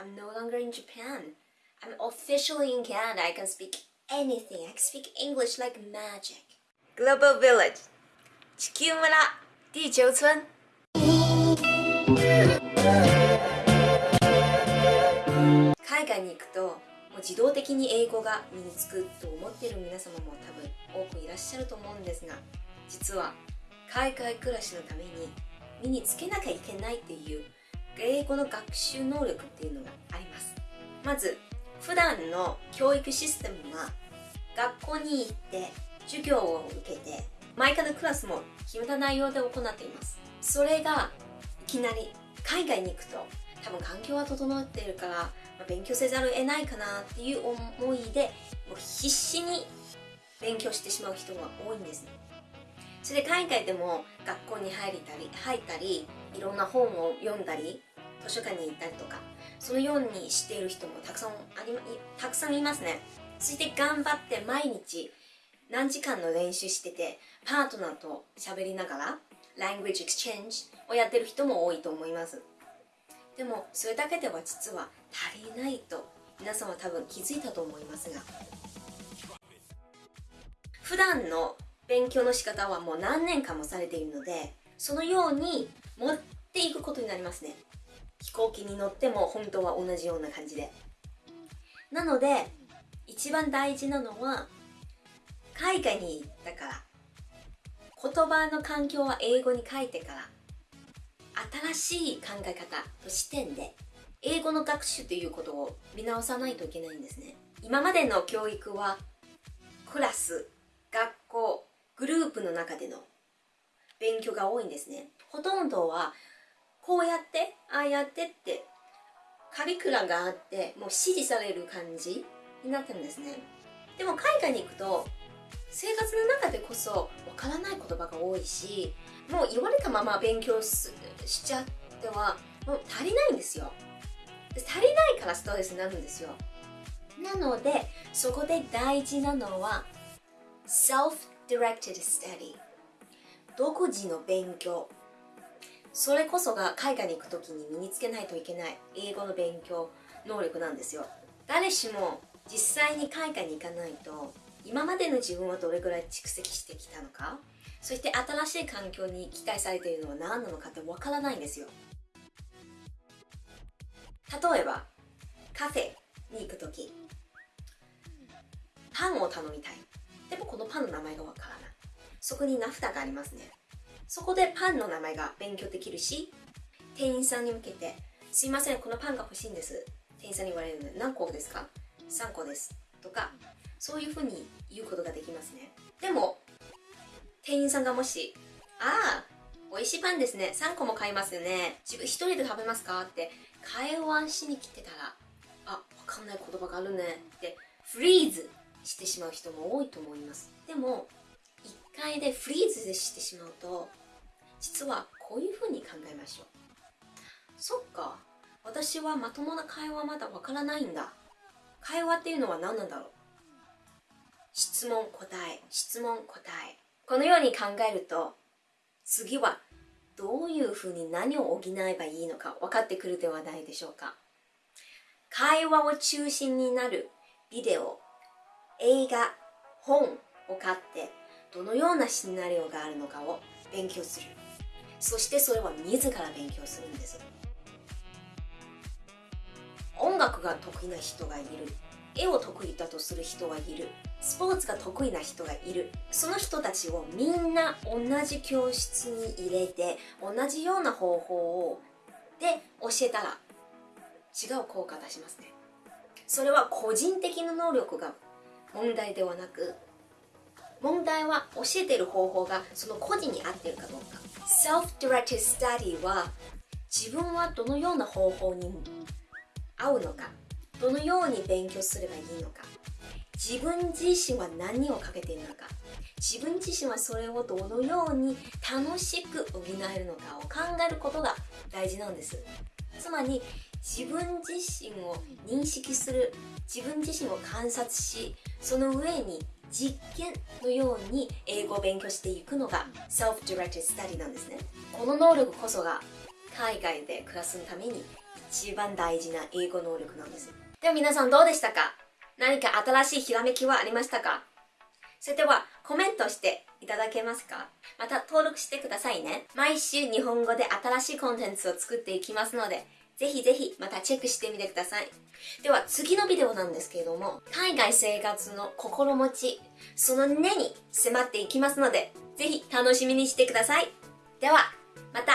I'm no longer in Japan. I'm officially in Canada. I can speak anything. I can speak English like magic. Global Village 地球村地球村海外に行くともう自動的に英語が身につくと思っている皆様も多分多くいらっしゃると思うんですが実は海外暮らしのために身につけなきゃいけないっていう英語の学習能力っていうのがあります。まず普段の教育システムは学校に行って授業を受けて毎回のクラスも決めた内容で行っています。それがいきなり海外に行くと多分環境は整っているから、勉強せざるを得ないかなっていう思いでもう必死に勉強してしまう人が多いんですそれで海外でも学校に入りたり入ったりいろんな本を読んだり図書館に行ったりとかそのようにしている人もたくさんありまいたくさんいますね。そして頑張って毎日何時間の練習しててパートナーと喋りながら language exchange をやってる人も多いと思います。でもそれだけでは実は足りないと皆さんは多分気づいたと思いますが普段の勉強の仕方はもう何年間もされているのでそのように持っていくことになりますね。行機に乗っても本当は同じような感じで。なので一番大事なのは海外に行ったから。言葉の環境は英語に書いてから。新しい考え方と視点で英語の学習ということを見直さないといけないんですね。今までの教育はクラス学校グループの中での勉強が多いんですね。ほとんどはこうやってああやってってカリキュラがあってもう指示される感じになってるんですね。でも海外に行くと生活の中でこそわからない言葉が多いしもう言われたまま勉強しちゃってはもう足りないんですよ。足りないからストレスになるんですよ。なのでそこで大事なのは self-directed study 独自の勉強。それこそが海外に行く時に身につけないといけない英語の勉強能力なんですよ。誰しも実際に海外に行かないと今までの自分はどれぐらい蓄積してきたのかそして新しい環境に期待されているのは何なのかってわからないんですよ。例えばカフェに行く時パンを頼みたい。でもこのパンの名前がわからない。そこにナフタがありますね。そこでパンの名前が勉強できるし店員さんに向けて「すいませんこのパンが欲しいんです」店員さんに言われるので「何個ですか?」「3個です」とかそういうふうに言うことができますね。でも店員さんがもし「ああ美味しいパンですね。3個も買いますよね。自分一人で食べますか?」って会話しに来てたら「あわかんない言葉があるね」ってフリーズしてしまう人も多いと思います。でも一回でフリーズしてしまうと実はこういうふうに考えましょう。そっか私はまともな会話まだわからないんだ。会話っていうのは何なんだろう。質問答え質問答え。このように考えると次はどういうふうに何を補えばいいのか分かってくるではないでしょうか。会話を中心になるビデオ映画本を買ってどのようなシナリオがあるのかを勉強する。そしてそれは自ら勉強するんです。音楽が得意な人がいる。絵を得意だとする人はいる。スポーツが得意な人がいる。その人たちをみんな同じ教室に入れて同じような方法をで教えたら違う効果出しますね。それは個人的な能力が問題ではなく問題は教えている方法がその個人に合っているかどうか。Self-directed study は自分はどのような方法に合うのか。どのように勉強すればいいのか。自分自身は何をかけているのか。自分自身はそれをどのように楽しく補えるのかを考えることが大事なんです。つまり自分自身を認識する自分自身を観察しその上に実験のように英語を勉強していくのが Self-Directed Study なんですねこの能力こそが海外で暮らすために一番大事な英語能力なんです。では皆さんどうでしたか？何か新しいひらめきはありましたか？それではコメントしていただけますか？また登録してくださいね。毎週日本語で新しいコンテンツを作っていきますので、ぜひぜひまたチェックしてみてください。では次のビデオなんですけれども、海外生活の心持ち、その根に迫っていきますので、ぜひ楽しみにしてください。では、また